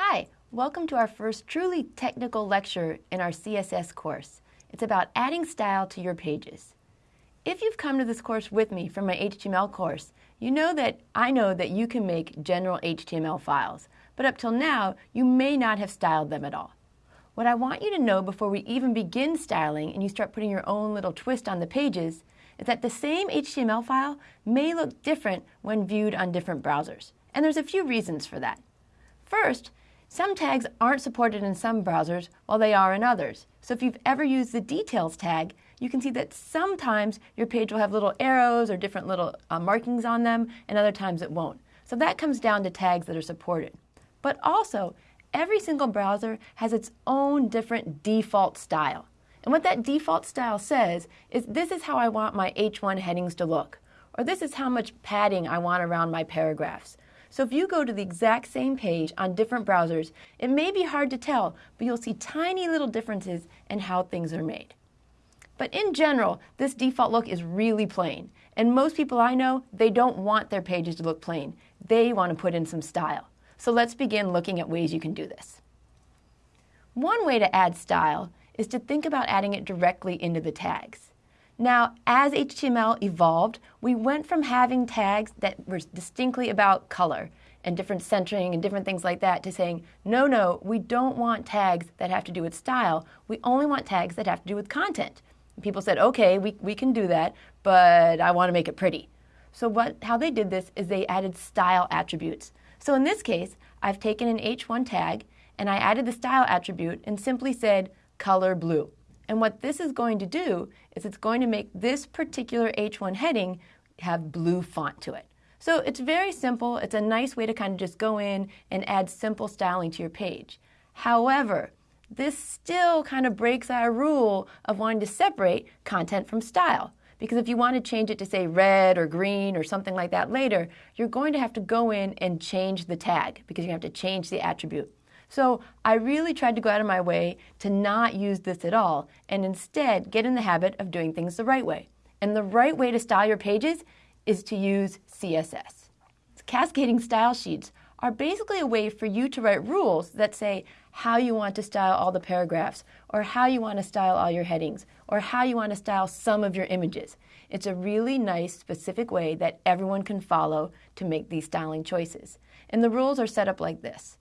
Hi, welcome to our first truly technical lecture in our CSS course. It's about adding style to your pages. If you've come to this course with me from my HTML course, you know that I know that you can make general HTML files, but up till now, you may not have styled them at all. What I want you to know before we even begin styling and you start putting your own little twist on the pages is that the same HTML file may look different when viewed on different browsers. And there's a few reasons for that. First, some tags aren't supported in some browsers while they are in others. So if you've ever used the details tag, you can see that sometimes your page will have little arrows or different little uh, markings on them, and other times it won't. So that comes down to tags that are supported. But also, every single browser has its own different default style. And what that default style says is this is how I want my H1 headings to look, or this is how much padding I want around my paragraphs. So if you go to the exact same page on different browsers, it may be hard to tell, but you'll see tiny little differences in how things are made. But in general, this default look is really plain. And most people I know, they don't want their pages to look plain. They want to put in some style. So let's begin looking at ways you can do this. One way to add style is to think about adding it directly into the tags. Now, as HTML evolved, we went from having tags that were distinctly about color and different centering and different things like that to saying, no, no, we don't want tags that have to do with style. We only want tags that have to do with content. And people said, okay, we, we can do that, but I want to make it pretty. So what, how they did this is they added style attributes. So in this case, I've taken an H1 tag and I added the style attribute and simply said color blue. And what this is going to do is it's going to make this particular H1 heading have blue font to it. So it's very simple. It's a nice way to kind of just go in and add simple styling to your page. However, this still kind of breaks our rule of wanting to separate content from style. Because if you want to change it to say red or green or something like that later, you're going to have to go in and change the tag because you have to change the attribute. So I really tried to go out of my way to not use this at all and instead get in the habit of doing things the right way. And the right way to style your pages is to use CSS. Cascading style sheets are basically a way for you to write rules that say how you want to style all the paragraphs, or how you want to style all your headings, or how you want to style some of your images. It's a really nice, specific way that everyone can follow to make these styling choices. And the rules are set up like this.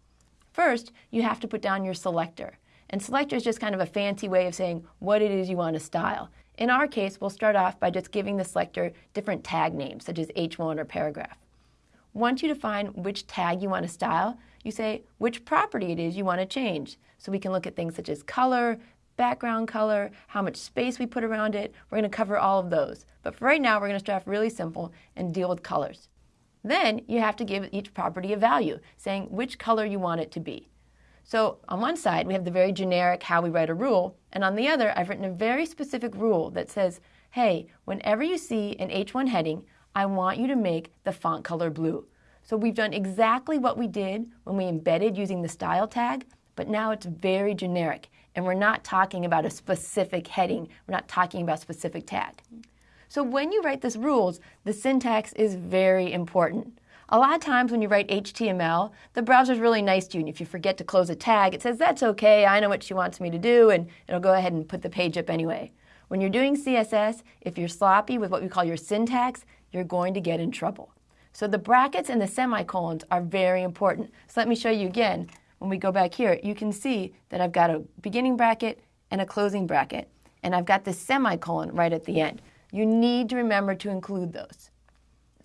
First, you have to put down your selector. And selector is just kind of a fancy way of saying what it is you want to style. In our case, we'll start off by just giving the selector different tag names, such as H1 or paragraph. Once you define which tag you want to style, you say which property it is you want to change. So we can look at things such as color, background color, how much space we put around it. We're going to cover all of those. But for right now, we're going to start off really simple and deal with colors. Then you have to give each property a value, saying which color you want it to be. So on one side, we have the very generic how we write a rule, and on the other, I've written a very specific rule that says, hey, whenever you see an H1 heading, I want you to make the font color blue. So we've done exactly what we did when we embedded using the style tag, but now it's very generic, and we're not talking about a specific heading. We're not talking about a specific tag. So when you write these rules, the syntax is very important. A lot of times when you write HTML, the browser's really nice to you, and if you forget to close a tag, it says, that's okay, I know what she wants me to do, and it'll go ahead and put the page up anyway. When you're doing CSS, if you're sloppy with what we call your syntax, you're going to get in trouble. So the brackets and the semicolons are very important. So let me show you again. When we go back here, you can see that I've got a beginning bracket and a closing bracket, and I've got this semicolon right at the end. You need to remember to include those.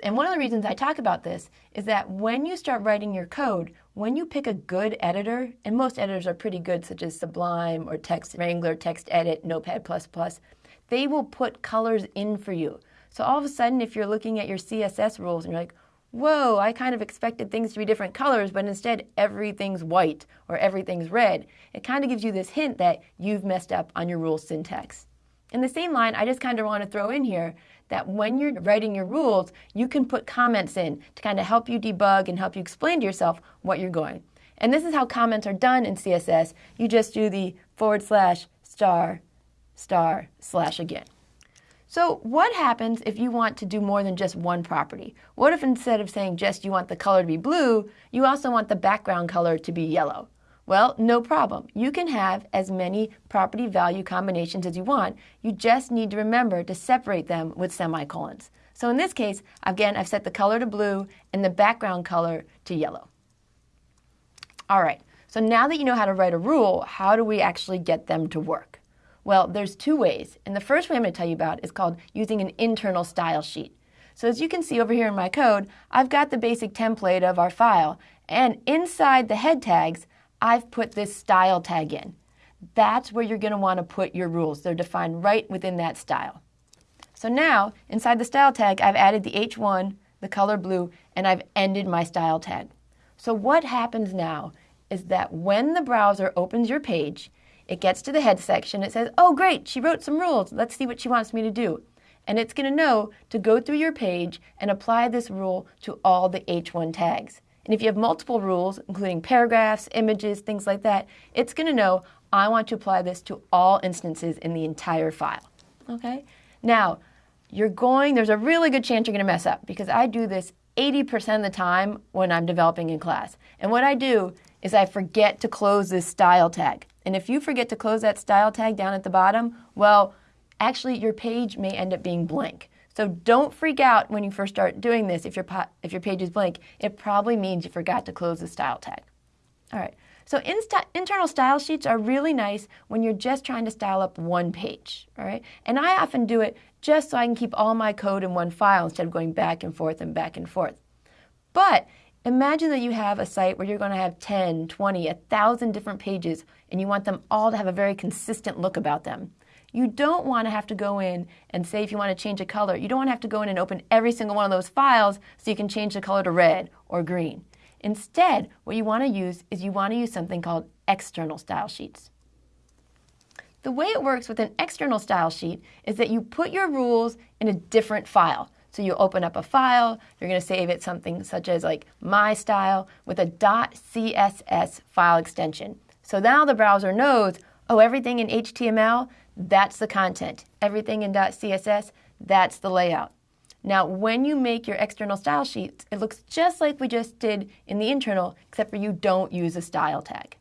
And one of the reasons I talk about this is that when you start writing your code, when you pick a good editor, and most editors are pretty good, such as Sublime or Text Wrangler, Text Edit, Notepad++, they will put colors in for you. So all of a sudden, if you're looking at your CSS rules and you're like, whoa, I kind of expected things to be different colors, but instead everything's white or everything's red, it kind of gives you this hint that you've messed up on your rule syntax. In the same line, I just kind of want to throw in here that when you're writing your rules, you can put comments in to kind of help you debug and help you explain to yourself what you're going. And this is how comments are done in CSS. You just do the forward slash star star slash again. So what happens if you want to do more than just one property? What if instead of saying just you want the color to be blue, you also want the background color to be yellow? Well, no problem. You can have as many property value combinations as you want. You just need to remember to separate them with semicolons. So in this case, again, I've set the color to blue and the background color to yellow. All right, so now that you know how to write a rule, how do we actually get them to work? Well, there's two ways. And the first way I'm going to tell you about is called using an internal style sheet. So as you can see over here in my code, I've got the basic template of our file. And inside the head tags, I've put this style tag in. That's where you're going to want to put your rules. They're defined right within that style. So now, inside the style tag, I've added the H1, the color blue, and I've ended my style tag. So what happens now is that when the browser opens your page, it gets to the head section. It says, oh, great, she wrote some rules. Let's see what she wants me to do. And it's going to know to go through your page and apply this rule to all the H1 tags. And if you have multiple rules, including paragraphs, images, things like that, it's going to know I want to apply this to all instances in the entire file. Okay? Now, you're going, there's a really good chance you're going to mess up because I do this 80% of the time when I'm developing in class. And what I do is I forget to close this style tag. And if you forget to close that style tag down at the bottom, well, actually your page may end up being blank. So don't freak out when you first start doing this if your, if your page is blank. It probably means you forgot to close the style tag. All right, so internal style sheets are really nice when you're just trying to style up one page, all right? And I often do it just so I can keep all my code in one file instead of going back and forth and back and forth. But Imagine that you have a site where you're going to have 10, 20, 1,000 different pages and you want them all to have a very consistent look about them. You don't want to have to go in and say if you want to change a color, you don't want to have to go in and open every single one of those files so you can change the color to red or green. Instead, what you want to use is you want to use something called external style sheets. The way it works with an external style sheet is that you put your rules in a different file. So you open up a file, you're going to save it something such as like my style with a .css file extension. So now the browser knows, oh, everything in HTML, that's the content. Everything in .css, that's the layout. Now, when you make your external style sheets, it looks just like we just did in the internal, except for you don't use a style tag.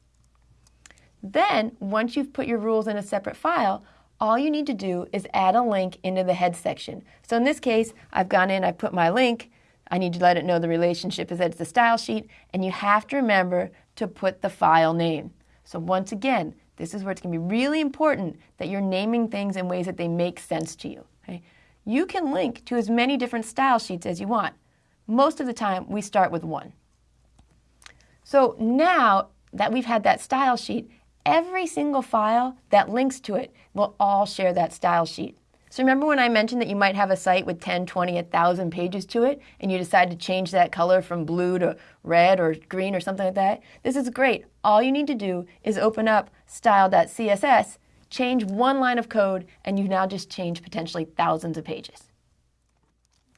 Then, once you've put your rules in a separate file, all you need to do is add a link into the head section. So in this case, I've gone in, I put my link, I need to let it know the relationship is that it's a style sheet, and you have to remember to put the file name. So once again, this is where it's going to be really important that you're naming things in ways that they make sense to you. Okay? You can link to as many different style sheets as you want. Most of the time, we start with one. So now that we've had that style sheet, every single file that links to it will all share that style sheet. So remember when I mentioned that you might have a site with 10, 20, 1,000 pages to it, and you decide to change that color from blue to red or green or something like that? This is great. All you need to do is open up style.css, change one line of code, and you now just change potentially thousands of pages.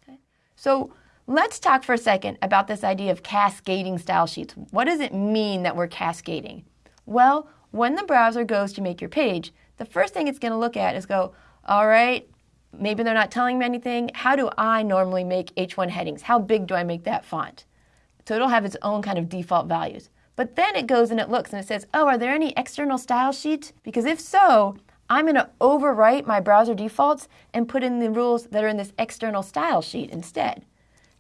Okay? So let's talk for a second about this idea of cascading style sheets. What does it mean that we're cascading? Well, when the browser goes to make your page, the first thing it's going to look at is go, all right, maybe they're not telling me anything. How do I normally make H1 headings? How big do I make that font? So it'll have its own kind of default values. But then it goes and it looks and it says, oh, are there any external style sheets? Because if so, I'm going to overwrite my browser defaults and put in the rules that are in this external style sheet instead.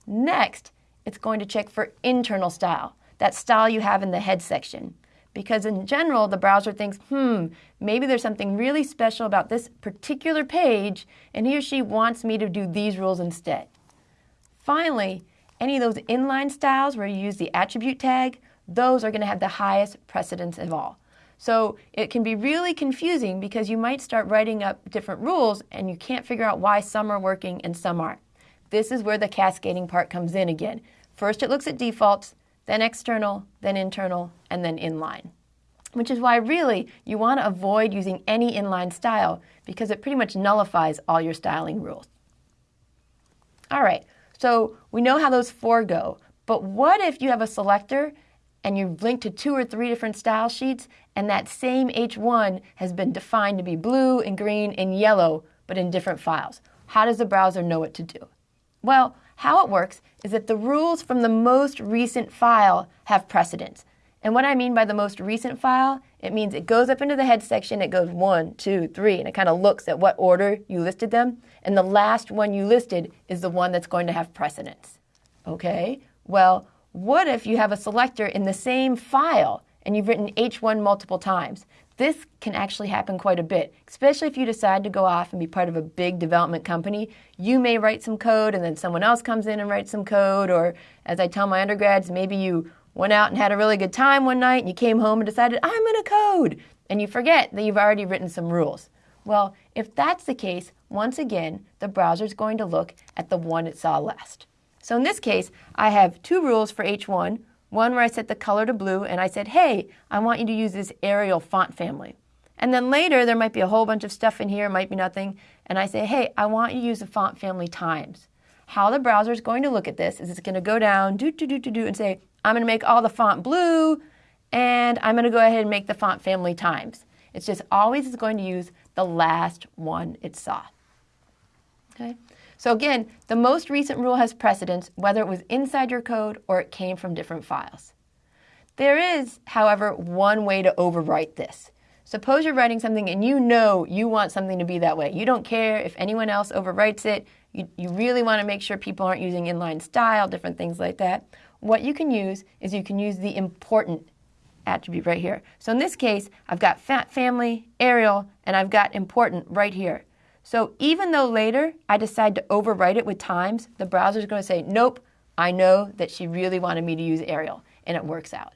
Next, it's going to check for internal style, that style you have in the head section because in general, the browser thinks, hmm, maybe there's something really special about this particular page, and he or she wants me to do these rules instead. Finally, any of those inline styles where you use the attribute tag, those are going to have the highest precedence of all. So it can be really confusing because you might start writing up different rules and you can't figure out why some are working and some aren't. This is where the cascading part comes in again. First it looks at defaults, then external, then internal, and then inline. Which is why really you want to avoid using any inline style because it pretty much nullifies all your styling rules. All right, so we know how those four go, but what if you have a selector and you've linked to two or three different style sheets and that same H1 has been defined to be blue and green and yellow, but in different files? how does the browser know what to do? Well, how it works is that the rules from the most recent file have precedence. And what I mean by the most recent file, it means it goes up into the head section, it goes one, two, three, and it kind of looks at what order you listed them. And the last one you listed is the one that's going to have precedence. Okay, well, what if you have a selector in the same file and you've written H1 multiple times? This can actually happen quite a bit, especially if you decide to go off and be part of a big development company. You may write some code and then someone else comes in and writes some code, or as I tell my undergrads, maybe you went out and had a really good time one night and you came home and decided, I'm going to code, and you forget that you've already written some rules. Well, if that's the case, once again, the browser is going to look at the one it saw last. So in this case, I have two rules for H1, one where I set the color to blue and I said, hey, I want you to use this Arial font family. And then later, there might be a whole bunch of stuff in here, might be nothing, and I say, hey, I want you to use the font family times. How the browser is going to look at this is it's going to go down, do, do, do, do, do, and say, I'm going to make all the font blue, and I'm going to go ahead and make the font family times. It's just always going to use the last one it saw. Okay? So again, the most recent rule has precedence whether it was inside your code or it came from different files. There is, however, one way to overwrite this. Suppose you're writing something and you know you want something to be that way. You don't care if anyone else overwrites it. You, you really want to make sure people aren't using inline style, different things like that. What you can use is you can use the important attribute right here. So in this case, I've got font family, Arial, and I've got important right here. So even though later I decide to overwrite it with times, the browser is going to say, nope, I know that she really wanted me to use Arial, and it works out.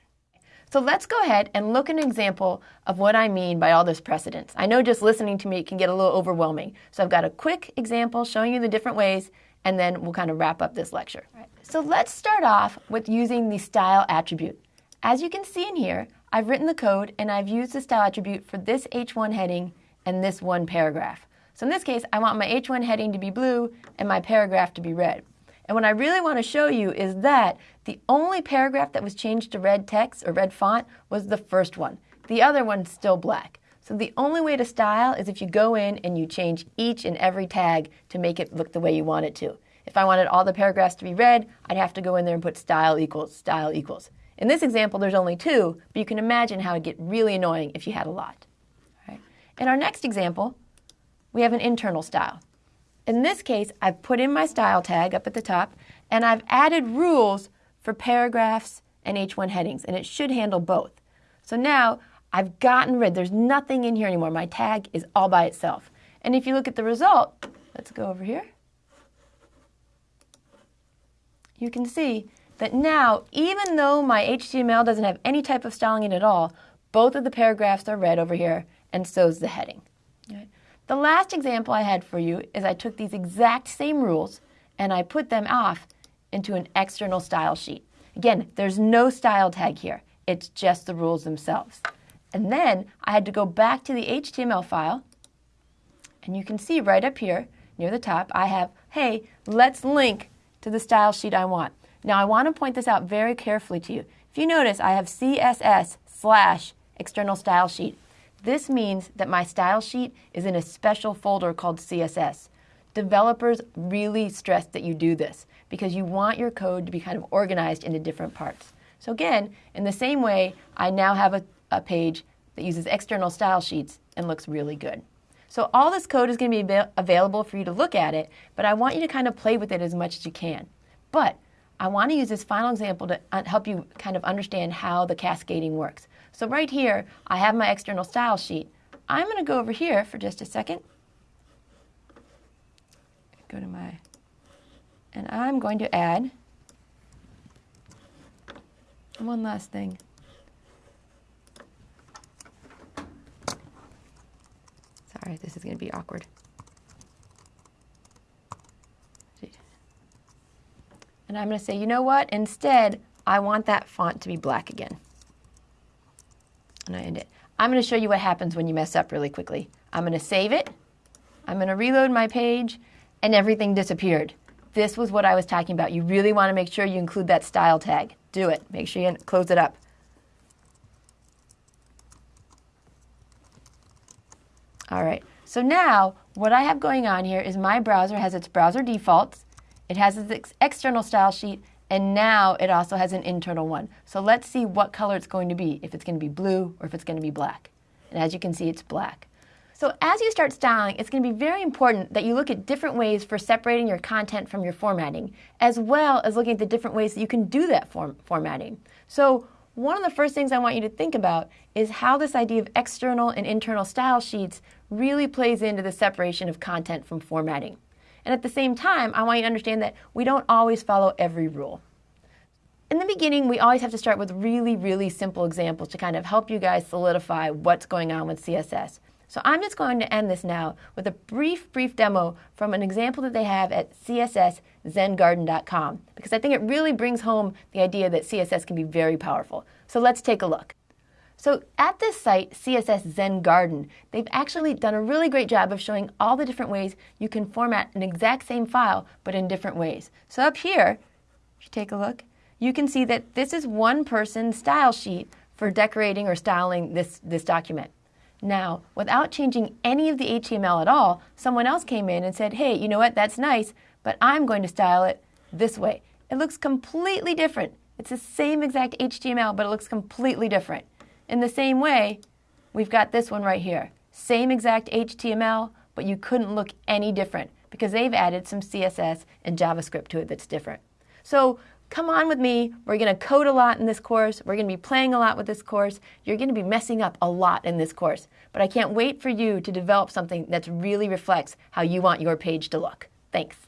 So let's go ahead and look at an example of what I mean by all this precedence. I know just listening to me can get a little overwhelming. So I've got a quick example showing you the different ways, and then we'll kind of wrap up this lecture. Right. So let's start off with using the style attribute. As you can see in here, I've written the code and I've used the style attribute for this H1 heading and this one paragraph. So in this case, I want my H1 heading to be blue and my paragraph to be red. And what I really want to show you is that the only paragraph that was changed to red text or red font was the first one. The other one's still black. So the only way to style is if you go in and you change each and every tag to make it look the way you want it to. If I wanted all the paragraphs to be red, I'd have to go in there and put style equals, style equals. In this example, there's only two, but you can imagine how it'd get really annoying if you had a lot. In our next example, we have an internal style. In this case, I've put in my style tag up at the top, and I've added rules for paragraphs and H1 headings, and it should handle both. So now I've gotten rid, there's nothing in here anymore. My tag is all by itself. And if you look at the result, let's go over here. You can see that now, even though my HTML doesn't have any type of styling in it at all, both of the paragraphs are red over here, and so is the heading. The last example I had for you is I took these exact same rules and I put them off into an external style sheet. Again, there's no style tag here. It's just the rules themselves. And then I had to go back to the HTML file, and you can see right up here near the top, I have, hey, let's link to the style sheet I want. Now I want to point this out very carefully to you. If you notice, I have CSS slash external style sheet. This means that my style sheet is in a special folder called CSS. Developers really stress that you do this because you want your code to be kind of organized into different parts. So again, in the same way, I now have a, a page that uses external style sheets and looks really good. So all this code is going to be available for you to look at it, but I want you to kind of play with it as much as you can. But I want to use this final example to help you kind of understand how the cascading works. So right here, I have my external style sheet. I'm going to go over here for just a second. Go to my, and I'm going to add one last thing. Sorry, this is going to be awkward. And I'm going to say, you know what? Instead, I want that font to be black again and I end it. I'm going to show you what happens when you mess up really quickly. I'm going to save it. I'm going to reload my page, and everything disappeared. This was what I was talking about. You really want to make sure you include that style tag. Do it. Make sure you close it up. All right. So now, what I have going on here is my browser has its browser defaults, it has its ex external style sheet, and now it also has an internal one. So let's see what color it's going to be, if it's going to be blue or if it's going to be black. And as you can see, it's black. So as you start styling, it's going to be very important that you look at different ways for separating your content from your formatting, as well as looking at the different ways that you can do that form formatting. So one of the first things I want you to think about is how this idea of external and internal style sheets really plays into the separation of content from formatting. And at the same time, I want you to understand that we don't always follow every rule. In the beginning, we always have to start with really, really simple examples to kind of help you guys solidify what's going on with CSS. So I'm just going to end this now with a brief, brief demo from an example that they have at csszengarden.com because I think it really brings home the idea that CSS can be very powerful. So let's take a look. So at this site, CSS Zen Garden, they've actually done a really great job of showing all the different ways you can format an exact same file, but in different ways. So up here, if you take a look, you can see that this is one person's style sheet for decorating or styling this, this document. Now, without changing any of the HTML at all, someone else came in and said, hey, you know what, that's nice, but I'm going to style it this way. It looks completely different. It's the same exact HTML, but it looks completely different. In the same way, we've got this one right here. Same exact HTML, but you couldn't look any different because they've added some CSS and JavaScript to it that's different. So come on with me. We're going to code a lot in this course. We're going to be playing a lot with this course. You're going to be messing up a lot in this course. But I can't wait for you to develop something that really reflects how you want your page to look. Thanks.